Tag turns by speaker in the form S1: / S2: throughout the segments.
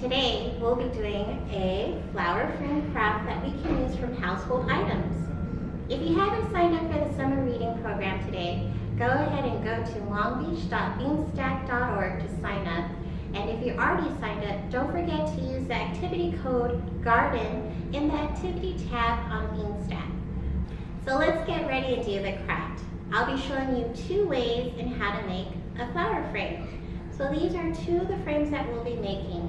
S1: Today, we'll be doing a flower frame craft that we can use from household items. If you haven't signed up for the summer reading program today, go ahead and go to longbeach.beanstack.org to sign up. And if you're already signed up, don't forget to use the activity code GARDEN in the activity tab on Beanstack. So let's get ready and do the craft. I'll be showing you two ways in how to make a flower frame. So these are two of the frames that we'll be making.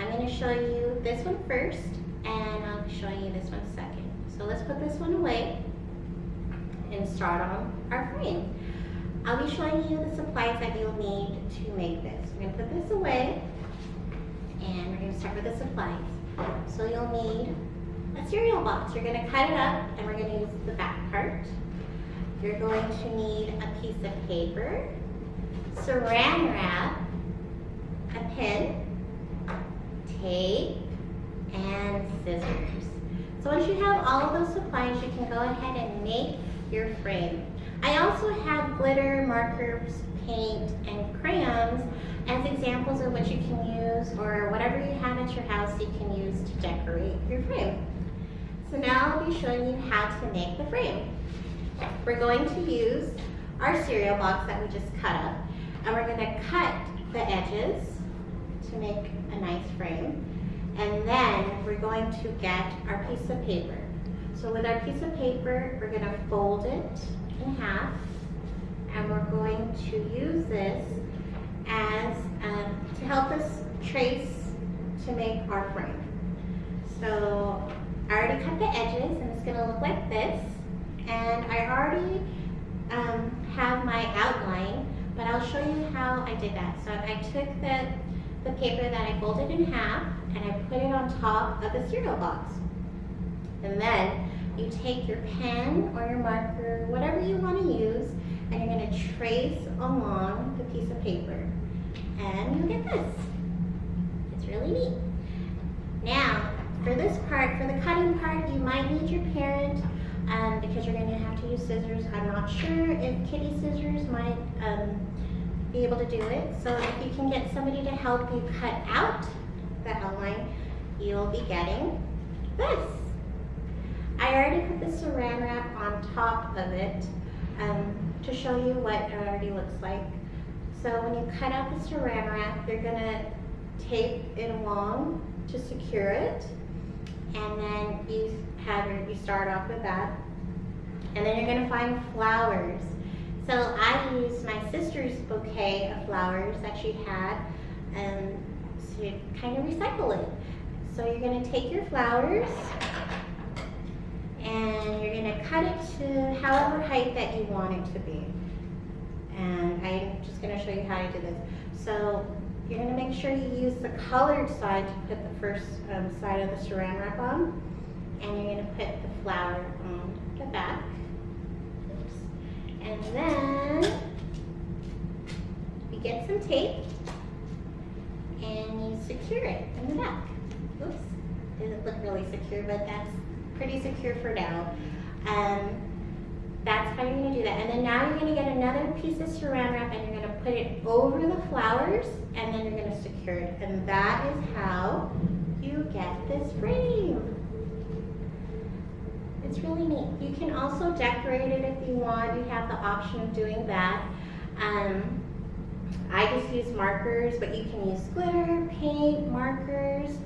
S1: I'm going to show you this one first, and I'll be showing you this one second. So let's put this one away and start on our frame. I'll be showing you the supplies that you'll need to make this. We're going to put this away, and we're going to start with the supplies. So you'll need a cereal box. You're going to cut it up, and we're going to use the back part. You're going to need a piece of paper, saran wrap, a pen, tape, and scissors. So once you have all of those supplies, you can go ahead and make your frame. I also have glitter, markers, paint, and crayons as examples of what you can use or whatever you have at your house you can use to decorate your frame. So now I'll be showing you how to make the frame. We're going to use our cereal box that we just cut up, and we're gonna cut the edges to make a nice frame. And then we're going to get our piece of paper. So with our piece of paper, we're gonna fold it in half, and we're going to use this as um, to help us trace to make our frame. So I already cut the edges, and it's gonna look like this. And I already um, have my outline, but I'll show you how I did that. So I took the, the paper that I folded in half and I put it on top of the cereal box. And then you take your pen or your marker, whatever you want to use, and you're going to trace along the piece of paper. And you'll get this. It's really neat. Now, for this part, for the cutting part, you might need your parent um, because you're going to have to use scissors. I'm not sure if kitty scissors might um, be able to do it. So if you can get somebody to help you cut out the outline, you'll be getting this. I already put the saran wrap on top of it um, to show you what it already looks like. So when you cut out the saran wrap, you're going to tape it along to secure it. And then you have you start off with that. And then you're gonna find flowers. So I used my sister's bouquet of flowers that she had um, to kind of recycle it. So you're gonna take your flowers and you're gonna cut it to however height that you want it to be. And I'm just gonna show you how to do this. So you're gonna make sure you use the colored side to put the first um, side of the saran wrap on. And you're gonna put the flower on the back. And then you get some tape and you secure it in the back. Oops, doesn't look really secure, but that's pretty secure for now. Um, that's how you're gonna do that. And then now you're gonna get another piece of saran wrap and you're gonna put it over the flowers and then you're gonna secure it. And that is how you get this frame. It's really neat. You can also decorate it if you want. You have the option of doing that. Um, I just use markers, but you can use glitter, paint, markers,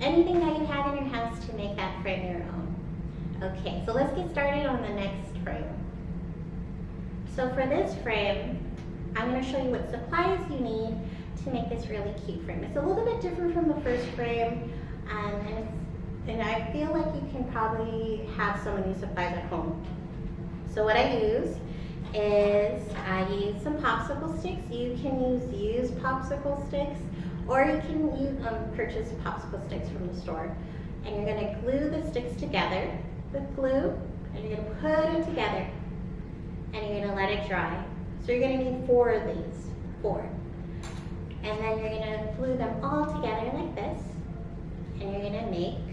S1: anything that you have in your house to make that frame your own. Okay, so let's get started on the next frame. So for this frame, I'm going to show you what supplies you need to make this really cute frame. It's a little bit different from the first frame, I feel like you can probably have some of these supplies at home. So what I use is I use some popsicle sticks. You can use used popsicle sticks, or you can use, um, purchase popsicle sticks from the store. And you're going to glue the sticks together with glue, and you're going to put them together, and you're going to let it dry. So you're going to need four of these, four. And then you're going to glue them all together like this, and you're going to make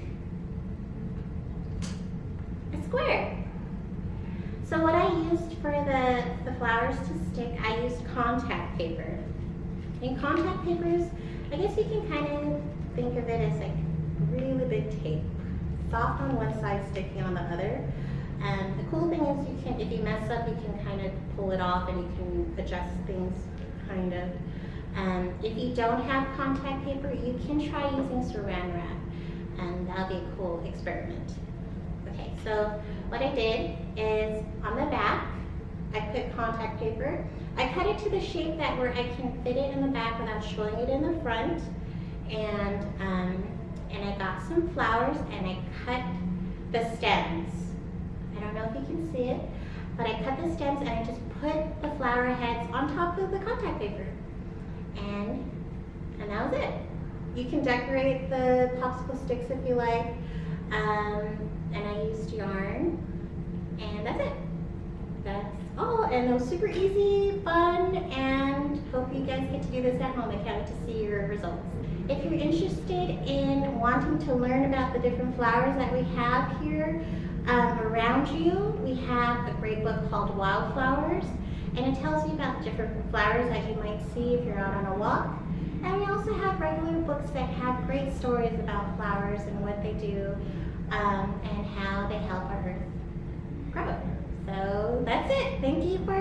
S1: square. So what I used for the, the flowers to stick, I used contact paper. And contact papers, I guess you can kind of
S2: think of it as like really big tape. Soft on one side, sticky on the other. And the cool thing is you can, if you mess up, you can kind of pull it off and you can adjust things, kind of. Um, if you don't have contact paper, you can try using saran wrap, and that'll be a cool experiment. So what I did is on the back, I put contact paper. I cut it to the shape that where I can fit it in the back without showing it in the front. And, um, and I got some flowers and I cut the stems. I don't know if you can see it, but I cut the stems and I just put the flower heads on top of the contact paper. And, and that was it. You can decorate the popsicle sticks if you like. Um, and I used yarn. And that's it. That's all. And it was super easy, fun, and hope you guys get to do this at home. I can't wait to see your results. If you're interested in wanting to learn about the different flowers that we have here um, around you, we have a great book called Wildflowers, and it tells you about different flowers that you might see if you're out on a walk. And we also have regular books that have great stories about flowers and what they do um, and how they help our earth grow. So that's it. Thank you for